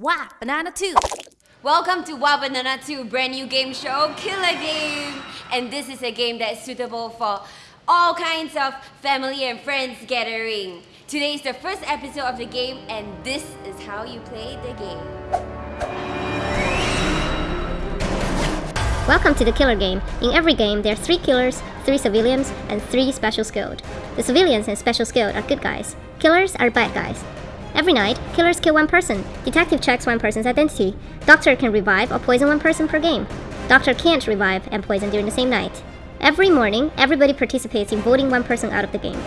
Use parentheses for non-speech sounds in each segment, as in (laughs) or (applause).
Wow, Banana 2. Welcome to Wah!Banana 2 brand new game show, Killer Game. And this is a game that's suitable for all kinds of family and friends gathering. Today is the first episode of the game and this is how you play the game. Welcome to the killer game. In every game, there are three killers, three civilians, and three special skilled. The civilians and special skilled are good guys. Killers are bad guys. Every night, killers kill one person. Detective checks one person's identity. Doctor can revive or poison one person per game. Doctor can't revive and poison during the same night. Every morning, everybody participates in voting one person out of the game.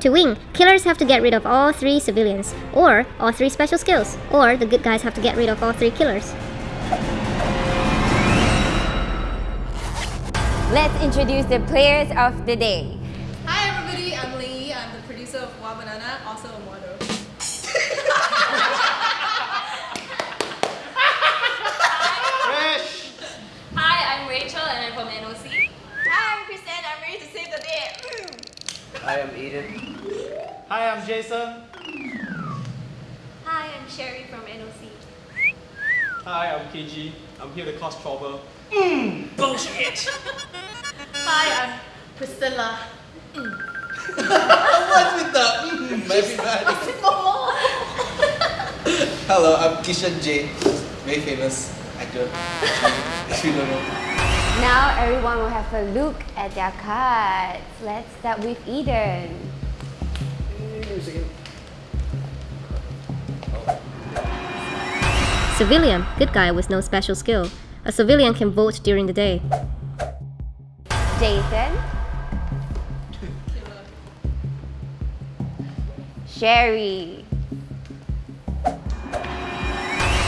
To win, killers have to get rid of all three civilians, or all three special skills, or the good guys have to get rid of all three killers. Let's introduce the players of the day. Hi, I'm Eden. Hi, I'm Jason. Hi, I'm Sherry from NOC. Hi, I'm KG. I'm here to cause trouble. Mm, bullshit! (laughs) Hi, I'm Priscilla. (laughs) What's with the mm, everybody? (laughs) Hello, I'm Kishan J. Very famous actor. If you don't know. Now everyone will have a look at their cards. Let's start with Eden. Civilian, good guy with no special skill. A civilian can vote during the day. Jason. Sherry.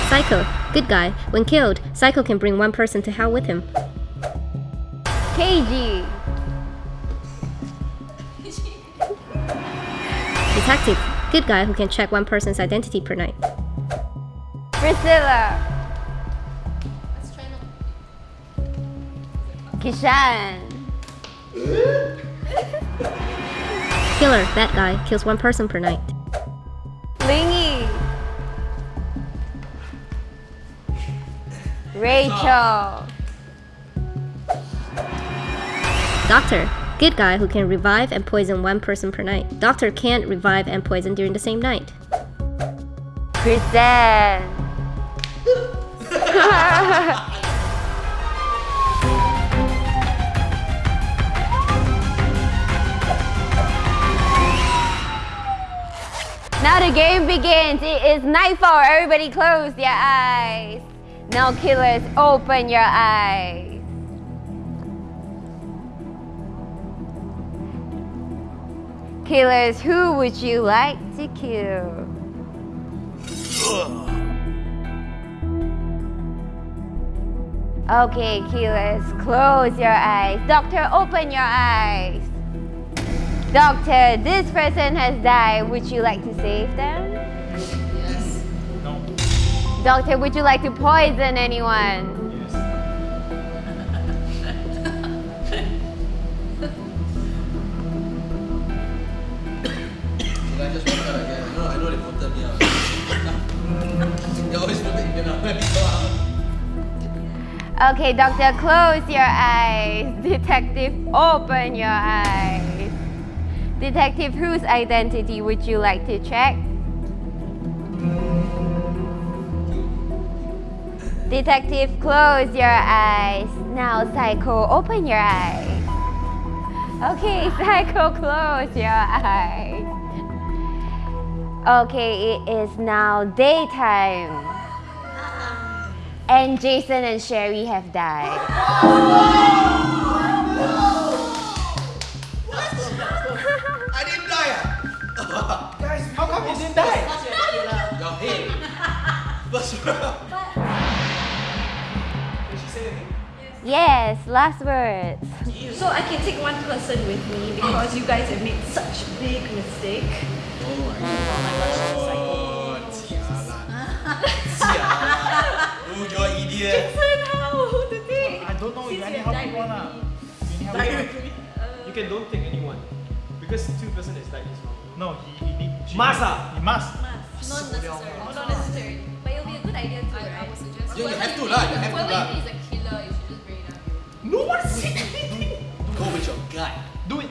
Psycho, good guy. When killed, Psycho can bring one person to hell with him. KG. Detective, good guy who can check one person's identity per night. Priscilla. Let's try now. Kishan. Killer, that guy, kills one person per night. Lingy. Rachel. Doctor, good guy who can revive and poison one person per night. Doctor can't revive and poison during the same night. Present. (laughs) now the game begins. It is nightfall. Everybody close your eyes. Now killers, open your eyes. Killers, who would you like to kill? Okay, killers, close your eyes. Doctor, open your eyes. Doctor, this person has died. Would you like to save them? Yes. No. Doctor, would you like to poison anyone? (laughs) Okay, doctor, close your eyes. (laughs) Detective, open your eyes. Detective, whose identity would you like to check? Detective, close your eyes. Now, Psycho, open your eyes. Okay, (laughs) Psycho, close your eyes. Okay, it is now daytime. And Jason and Sherry have died. What? I didn't die! Guys, how come you didn't die? Your head. First round. Did she say anything? Yes, last words. So I can take one person with me because you guys have made such big mistake. Oh my god. Sialan. Oh, you're an idiot. Jason, how to take? I don't know. You Since anyhow you have pick died one with You anyhow pick one. You can don't take anyone. Because two person is like this wrong. No, he, he need. she Must ah? He must. Must. Not necessary. Not necessary. But it'll be a good idea to lah. You have to Whoever lah. is a killer, you should just bring it up. No one said anything. Go with your gut. Do it.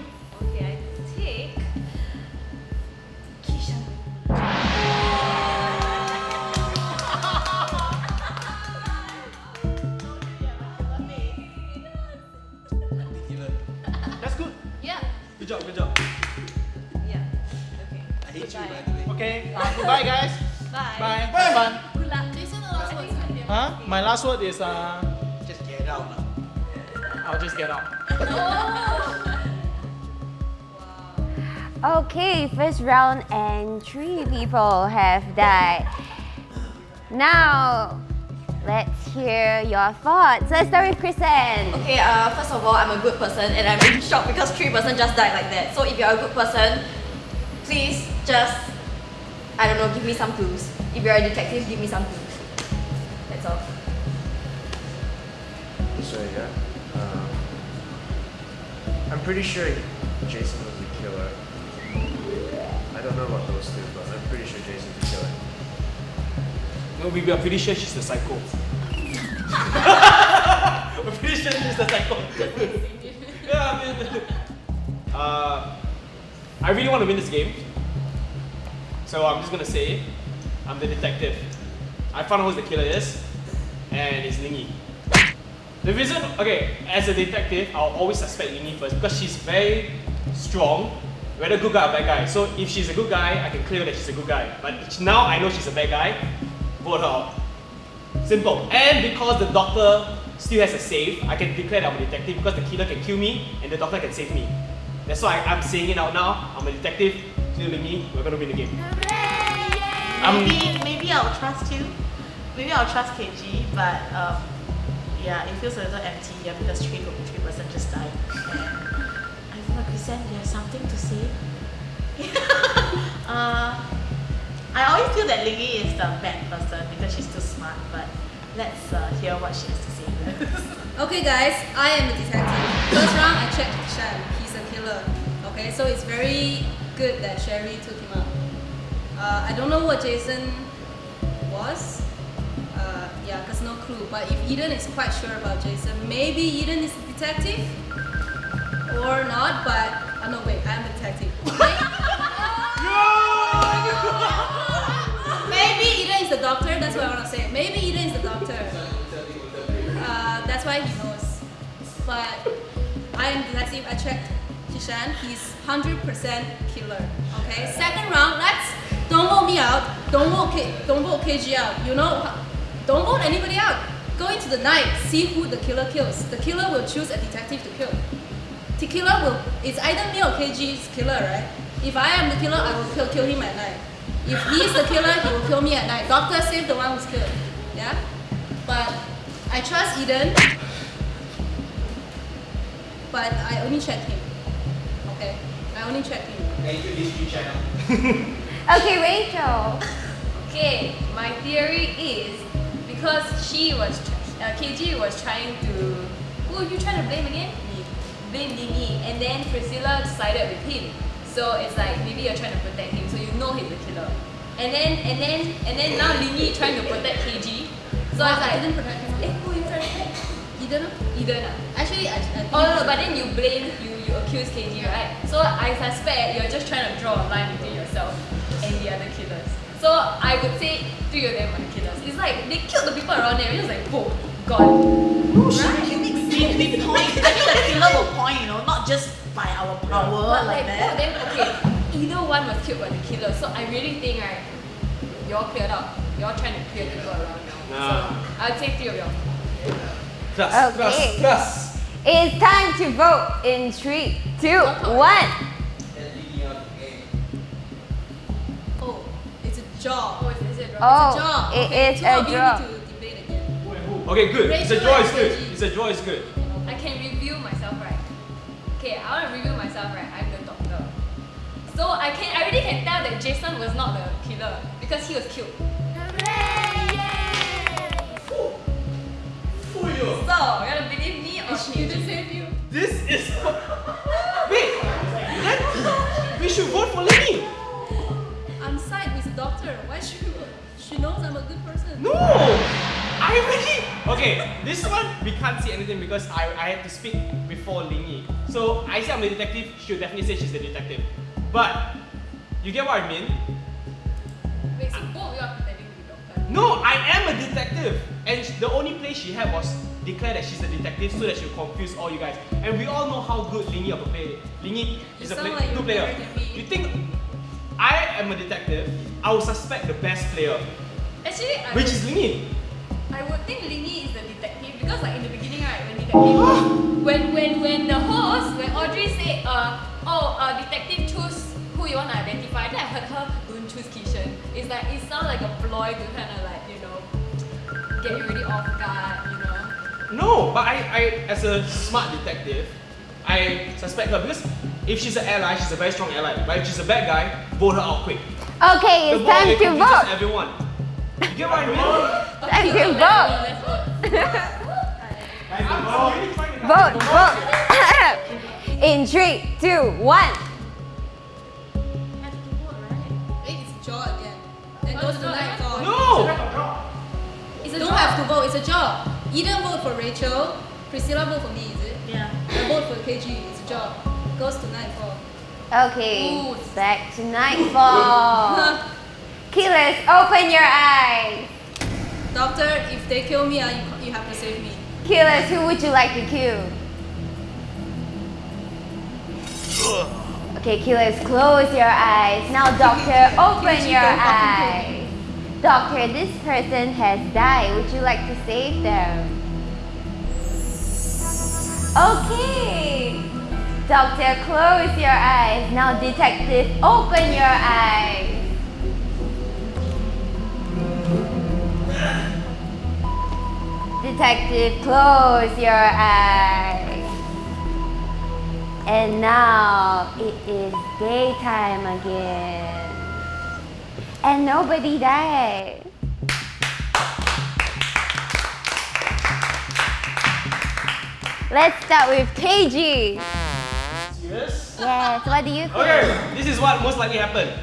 Okay, uh, guys. Bye. Bye. Have fun. Good luck. Jason, the last words. Huh? My last word is uh, Just get out lah. I'll just get out. (laughs) Okay, first round and three people have died. Now, let's hear your thoughts. Let's start with Kristen. Okay, uh, first of all, I'm a good person and I'm really shocked because three person just died like that. So if you're a good person, please just, I don't know, give me some clues. If you're a detective, give me some clues. That's all. So yeah, um, I'm pretty sure Jason was the killer. I don't know about those two, but I'm pretty sure Jason's the killer. No, we we are pretty sure she's the psycho. (laughs) We're pretty sure she's the psycho. (laughs) yeah, I mean, (laughs) uh, I really want to win this game. So I'm just gonna say, I'm the detective. I found out who the killer is, and it's Lingy. The reason, okay, as a detective, I'll always suspect Lingy first because she's very strong, whether good guy or bad guy. So if she's a good guy, I can clear that she's a good guy. But now I know she's a bad guy, vote her out. Simple. And because the doctor still has a save, I can declare that I'm a detective because the killer can kill me and the doctor can save me. That's why I'm saying it out now. I'm a detective. Still me, we're gonna win the game. Um, Maybe, maybe I'll trust you. Maybe I'll trust KG, but um, yeah, it feels a little empty yeah, because three three person just died. I don't know, Christian, you have something to say? (laughs) uh, I always feel that Lingy is the bad person because she's too smart, but let's uh, hear what she has to say. (laughs) Okay, guys, I am a detective. First round, I checked Shan. He's a killer. Okay, so it's very good that Sherry took him out. Uh, I don't know what Jason was. Uh, yeah, cause no clue. But if Eden is quite sure about Jason, maybe Eden is a detective or not. But oh no, wait, I'm a detective. (laughs) maybe Eden is the doctor. That's what I want to say. Maybe Eden is the doctor. Uh, that's why he knows. But I am detective. I checked Kishan. He's 100% killer. Okay. Second round. Let's don't vote me out. Don't vote K, don't vote KG out. You know, don't vote anybody out. Go into the night. See who the killer kills. The killer will choose a detective to kill. The killer will. It's either me or KG's killer, right? If I am the killer, I will kill, kill him at night. If he's the killer, he will kill me at night. Doctor save the one who's killed. Yeah? But I trust Eden. But I only check him. Okay? I only check him. Thank you, History Channel. (laughs) Okay, Rachel. Okay, my theory is because she was, tr- uh, KG was trying to, who are you trying to blame again? Blame Lingy, and then Priscilla sided with him. So it's like maybe you're trying to protect him, so you know he's the killer. And then and then and then now Lingy trying to protect KG. So No, it's I like, didn't protect him. eh, who are you trying to protect? Eden? Eden. Actually, I, I Oh no, no, but then you blame, you, you accuse KG, right? So I suspect you're just trying to draw a line between yourself and the other killers. So I would say three of them are the killers. It's like they killed the people around there, it's just like oh, boom, gone. right? We, we point. (laughs) I think the killer will point, you know, not just by our power But like like of that. them, okay, either one was killed by the killer. So I really think right, y'all cleared up. Y'all trying to clear people around now. Nah. So I'd say three of y'all. Class, Okay. class, class. It's time to vote in three, two, one. And leading out the. Oh, it's a job. Oh, is, is it oh, It's Oh, a job. it okay, a draw. need to debate again. Okay, good. It's a draw and is good. It's a draw is good. I can review myself right. Okay, I want to review myself right. I'm the doctor. So I can I already can tell that Jason was not the killer because he was killed. Who are you? So you gonna believe me or She didn't KG? save you. This is. (laughs) Wait. Then we should vote for Lenny. I'm side with the doctor. Why should she knows I'm a good person? No. I already. Okay, this one we can't see anything because I, I had to speak before Ling Yi. So I say I'm the detective, she'll definitely say she's the detective. But you get what I mean? Wait, so both of you are pretending to be doctor. No, I am a detective. And the only place she had was declare that she's a detective so that she'll confuse all you guys. And we all know how good Ling Yi of a player. Ling Yi is a play, like two player. better than me. You think I am a detective? I will suspect the best player, Actually, I which would, is Ling Yi. I would think Lingy is the detective because like in the beginning, right, when detective, (gasps) when when when the host, when Audrey said, uh, oh, uh, detective choose who you want to identify, then I heard her don't choose Kishan. It's like it sounds like a ploy to kind of like you know get you really off guard, you know. No, but I, I, as a smart detective, I suspect her because if she's an ally, she's a very strong ally. But if she's a bad guy, vote her out quick. Okay, it's vote, time to vote. everyone. You get what I mean? Time to let's vote. Vote. I'm really to Vote, vote. (laughs) In three, two, one. It's a job. Then goes to night like- No! It's a don't have to vote. It's a job. Either vote for Rachel, Priscilla vote for me, is it? Yeah. I vote for KG. It's a job. Goes to nightfall. Okay, Ooh. back to nightfall. (laughs) Killers, open your eyes. Doctor, if they kill me, you, you have to save me. Killers, who would you like to kill? Okay, killers, close your eyes. Now, doctor, (laughs) open your eyes. Doctor, this person has died. Would you like to save them? Okay. Doctor, close your eyes. Now, detective, open your eyes. Detective, close your eyes. And now it is daytime again. And nobody died. Let's start with KG. Yes? Yes, what do you think? Okay, this is what most likely happened.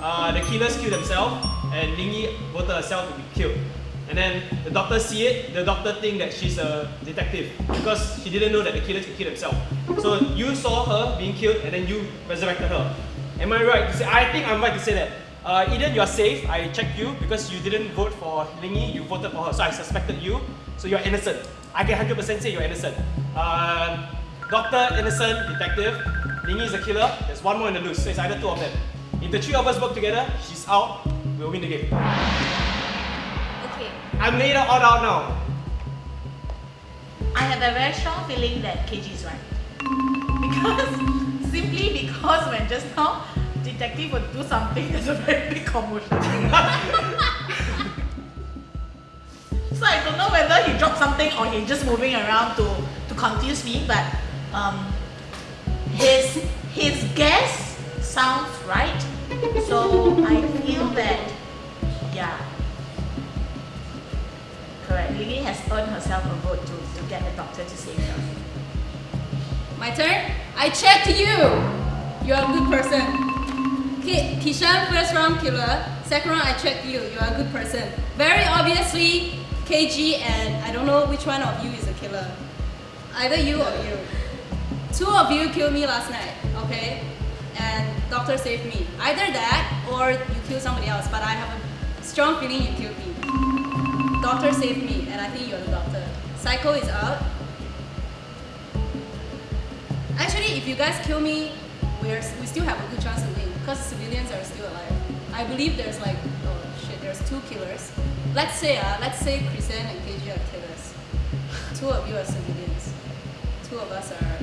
Uh, the killers killed themselves, and Ling Yi voted herself to be killed. And then the doctor see it. The doctor think that she's a detective because she didn't know that the killers could kill themselves. So you saw her being killed, and then you resurrected her. Am I right to say? I think I'm right to say that. Uh, Eden, you are safe. I checked you because you didn't vote for Ling Yi. You voted for her, so I suspected you. So you're innocent. I can 100% say you're innocent. Uh, doctor, innocent, detective. Ling Yi is a killer. There's one more in the loose, so it's either two of them. If the three of us work together, she's out. We'll win the game. Okay. I made her all out now. I have a very strong feeling that KG is right. (laughs) Because simply because when just now detective would do something, there's a very big commotion. (laughs) so I don't know whether he dropped something or he's just moving around to, to confuse me, but um, his his guess sounds right. So I feel that yeah. Correct. Lily has earned herself a vote to, to get the doctor to save her. My turn. I checked you. You're a good person. Ki- Kishan, first round killer. Second round, I checked you. You're a good person. Very obviously, KG and I don't know which one of you is a killer. Either you or you. Two of you killed me last night, okay? And doctor saved me. Either that or you killed somebody else, but I have a strong feeling you killed me. Doctor saved me, and I think you're the doctor. Psycho is out. Actually, if you guys kill me, we're, we still have a good chance to win because civilians are still alive. I believe there's like, oh shit, there's two killers. Let's say, uh, let's say Chrisen and KG are killers. Two of you are civilians. Two of us are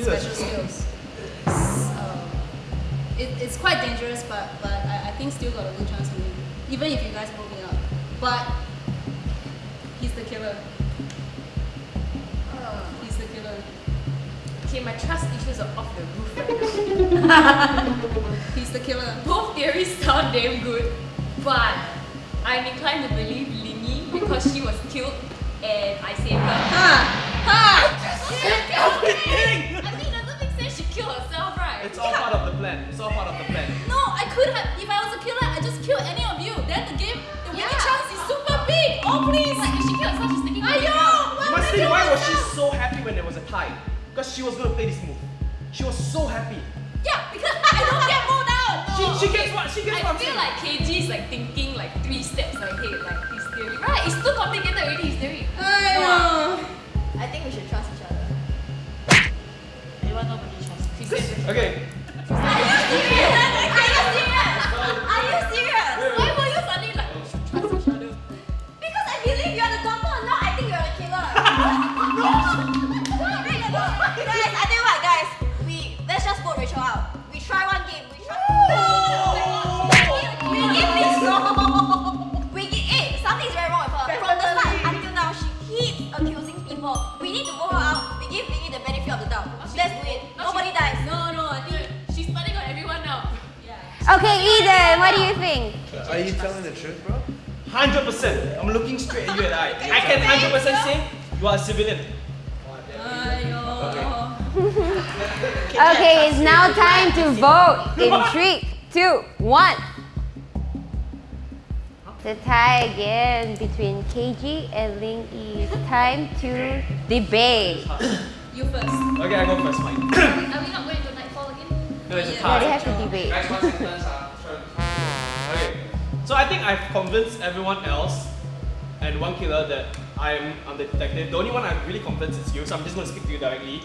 special skills. Um, it, it's quite dangerous, but but I, I think still got a good chance to win, even if you guys pull me out. But he's the killer. Okay, my trust issues are off the roof right (laughs) now. He's the killer. Both theories sound damn good, but I'm inclined to believe Lingy because she was killed and I saved her. Ha! Ha! I mean, it doesn't make sense she killed herself, right? It's all part of the plan. It's all part of the plan. No, I could have. If I was a killer, I just kill any of you. Then the game, the winning Yeah. chance is super big. Oh please! Like, if she killed herself, she's Honestly, why was she so happy when there was a tie? Because she was gonna play this move. She was so happy. Yeah, because (laughs) I don't get moved out. She, she gets what? She gets I what I'm feel saying. like KG is like thinking like three steps ahead, like his theory. Right, it's too complicated already, his theory. I know. I think we should trust each other. Everyone nobody trusts me. She said Okay. (laughs) Okay, Eden, what do you think? Are you telling the truth, bro? Hundred percent. I'm looking straight at you and I. I can hundred percent say you are a civilian. Okay, it's now time to vote in three, two, one. The tie again between KG and Ling Yi. It's time to debate. You first. Okay, I go first, Mike. (coughs) Are we not going to nightfall again? No, it's a Yeah, they have to debate. Guys, one sentence, ah. Okay. So I think I've convinced everyone else and one killer that I'm, I'm the detective. The only one I'm really convinced is you, so I'm just going to speak to you directly.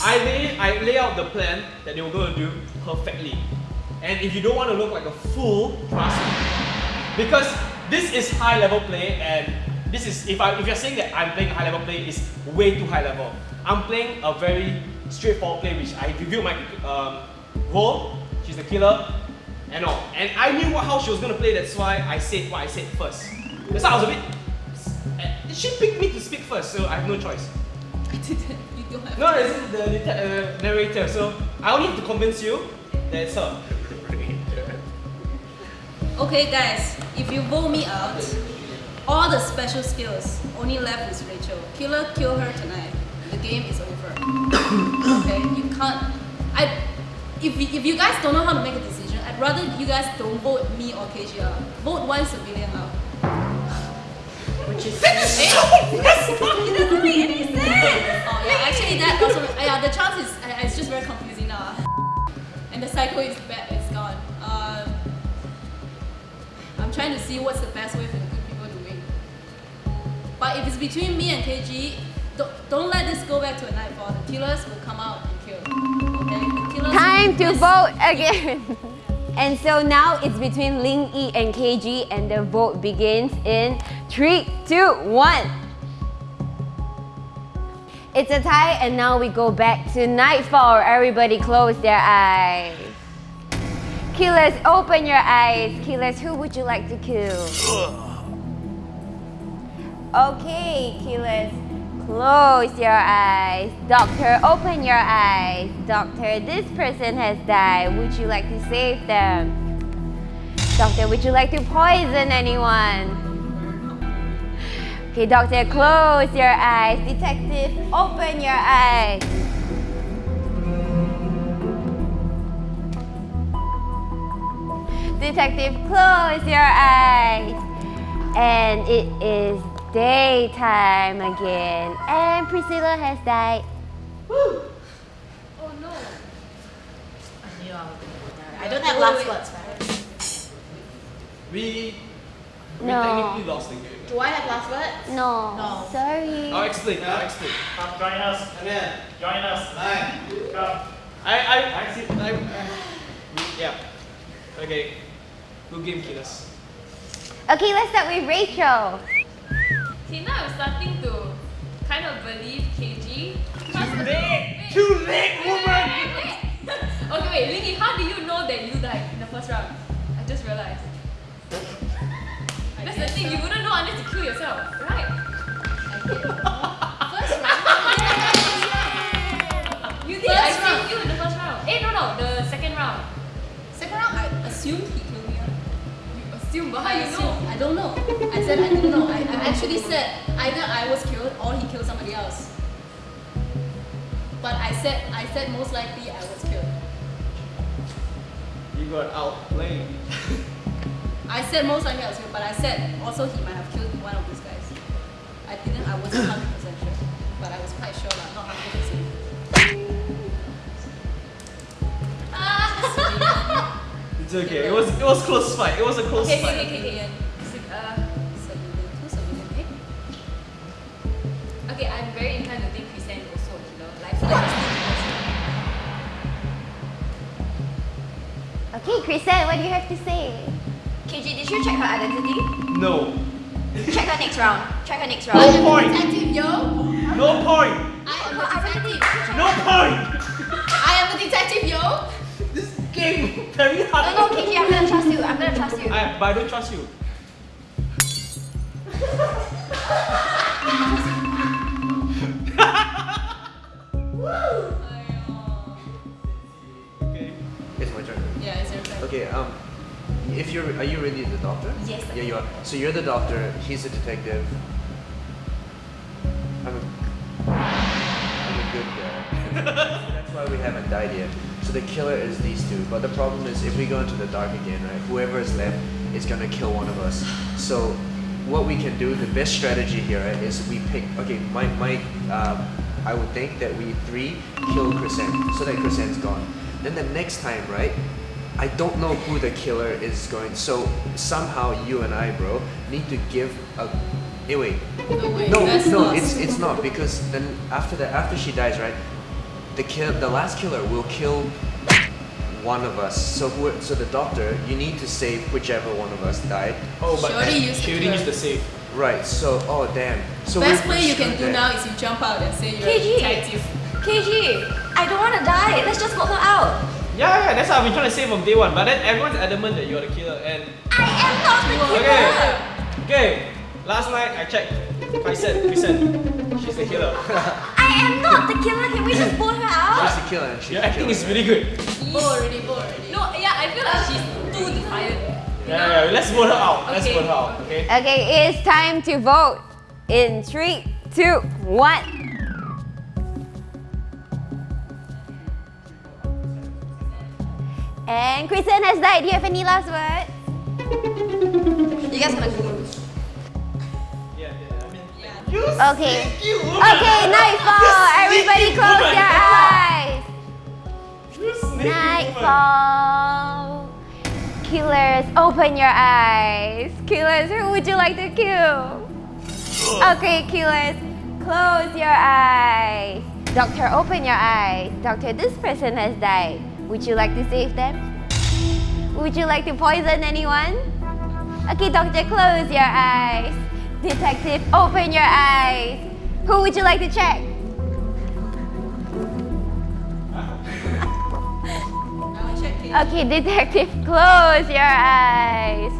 I lay, I lay out the plan that they were going to do perfectly. And if you don't want to look like a fool, trust me. Because this is high level play and this is, if, I, if you're saying that I'm playing high level play, it's way too high level. I'm playing a very straightforward play which I reviewed my um, role, she's the killer, and all. And I knew what, how she was going to play, that's why I said what I said first. That's why I was a bit... She picked me to speak first, so I have no choice. (laughs) I didn't. You don't have. No, this is the uh, narrator, so I only have to convince you that it's her. (laughs) Okay, guys, if you vote me out, all the special skills only left is Rachel. Killer, kill her tonight. The game is over. Okay, you can't. I. If you, if you guys don't know how to make a decision, I'd rather you guys don't vote me or KG out. Vote one civilian out. Which is That's it doesn't make any sense. Oh yeah, actually that also. Yeah, the chance is. Uh, it's just very confusing now. And the cycle is bad. It's gone. Um, I'm trying to see what's the best way for the good people to win. But if it's between me and KG, don't, don't let this go back to a nightfall. The killers will come out and kill. Okay? The killers Time to Yes. vote again. (laughs) And so now it's between Ling Yi and KG, and the vote begins in three, two, one. It's a tie, and now we go back to nightfall. Everybody close their eyes. Killers, open your eyes. Killers, who would you like to kill? (sighs) Okay, killers, close your eyes. Doctor, open your eyes. Doctor, this person has died. Would you like to save them? Doctor, would you like to poison anyone? Okay, doctor, close your eyes. Detective, open your eyes. Detective, close your eyes. And it is daytime again. And Priscilla has died. Oh no. I knew I was gonna- I don't have last words, right? We, we No. technically lost the game. Do I have last words? No. No. Sorry. I'll explain, I'll explain. Come join us. Come here. Join us. Nine. Come. I, I, I, see, I, yeah. Okay. Good game, killers. Okay, let's start with Rachel. See, now I'm starting to kind of believe KG. Too late! Too late, woman! (laughs) okay, wait, Lingy, how do you know that you died in the first round? I just realized. That's the thing, you wouldn't know unless you kill yourself, right? First round. (laughs) You did, I saved you in the first round. Eh, no, no, the second round. Second round, I assumed he assume, but how I you know? I don't know. I said I don't know. I, I actually said either I was killed or he killed somebody else. But I said I said most likely I was killed. You got outplayed. (laughs) I said most likely I was killed, but I said also he might have killed one of these guys. I didn't. I wasn't hundred percent sure, but I was quite sure, but not hundred percent. It's okay. It was it was close fight. It was a close Okay, fight. okay, okay, okay. okay. Ci- Uh, civilian, two civilian, okay? Okay, I'm very inclined to think Chrisanne is also a killer. Like, I feel like Okay, Chrisanne, what do you have to say? KG, did you check her identity? No. Check her next round. Check her next round. No round. point. Detective, yo! No point. I am the detective! No point. I am the detective, yo! This game very No, hard. no, KG, I'm gonna trust you. I'm gonna trust you. I, but I don't trust you. okay. It's my turn. Yeah, it's your turn. Okay, um, if you're, are you really the doctor? Yes, I Yeah, you are. So you're the doctor. He's a detective. I'm a, I'm a good guy. That's why we haven't died yet. So the killer is these two. But the problem is, if we go into the dark again, right? Whoever is left is gonna kill one of us. So what we can do, the best strategy here, right, is we pick. Okay, my my. Um, I would think that we three kill Crescent, so that Crescent's gone. Then the next time, right? I don't know who the killer is going. So somehow you and I, bro, need to give a. Hey, wait. No, wait, No, that's no, not- it's (laughs) it's not because then after that, after she dies, right? The kill, the last killer will kill one of us. So who, so the doctor, you need to save whichever one of us died. Oh, but She already used she the already used the save. Right. So oh damn. So Best play you can do there. now is you jump out and say you're a KG. detective. KG, I don't wanna die. Let's just vote her out. Yeah, yeah, that's what I've been trying to say from day one. But then everyone's adamant that you're the killer. And I am not the killer. okay, okay. Last night I checked. I said, Kristen, she's the killer. (laughs) I am not the killer. Can we just vote her out? She's the killer. and She's Your the acting killer. is really good. Vote already, vote already. No, yeah, I feel like she's too tired. Yeah, yeah. Let's vote her out. Let's Okay. vote her out. Okay. Okay, it's time to vote. In three, two, one. And Kristen has died. Do you have any last words? You guys gonna go. Okay. Okay, nightfall. Everybody close woman. your eyes. Nightfall. Killers, open your eyes. Killers, who would you like to kill? Okay, killers, close your eyes. Doctor, open your eyes. Doctor, this person has died. Would you like to save them? Would you like to poison anyone? Okay, doctor, close your eyes. Detective, open your eyes. Who would you like to check? Okay, detective, (laughs) close your eyes.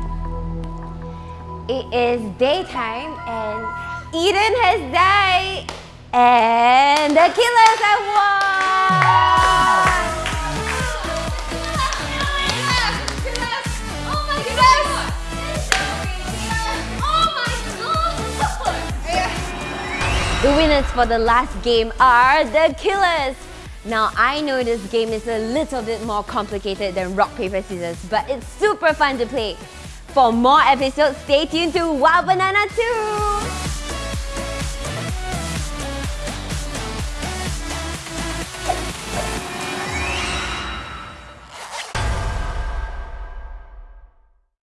It is daytime and Eden has died. And the killers have won! The winners for the last game are the killers. Now, I know this game is a little bit more complicated than rock, paper, scissors, but it's super fun to play. For more episodes, stay tuned to Wah!Banana 2!